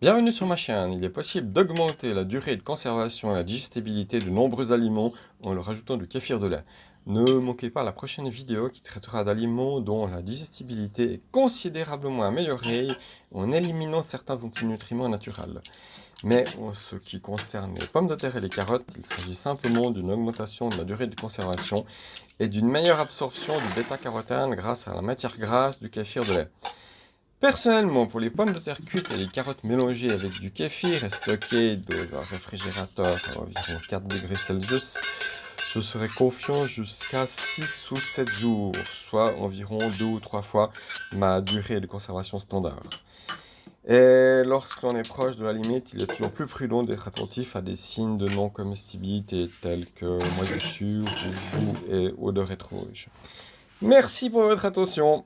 Bienvenue sur ma chaîne. Il est possible d'augmenter la durée de conservation et la digestibilité de nombreux aliments en leur ajoutant du kéfir de lait. Ne manquez pas la prochaine vidéo qui traitera d'aliments dont la digestibilité est considérablement améliorée en éliminant certains antinutriments naturels. Mais en ce qui concerne les pommes de terre et les carottes, il s'agit simplement d'une augmentation de la durée de conservation et d'une meilleure absorption du bêta-carotène grâce à la matière grasse du kéfir de lait. Personnellement, pour les pommes de terre cuites et les carottes mélangées avec du kéfir et stockées dans un réfrigérateur à environ 4 degrés Celsius, je serai confiant jusqu'à 6 ou 7 jours, soit environ 2 ou 3 fois ma durée de conservation standard. Et lorsque l'on est proche de la limite, il est toujours plus prudent d'être attentif à des signes de non-comestibilité tels que moisissure, et odeur étrange. Merci pour votre attention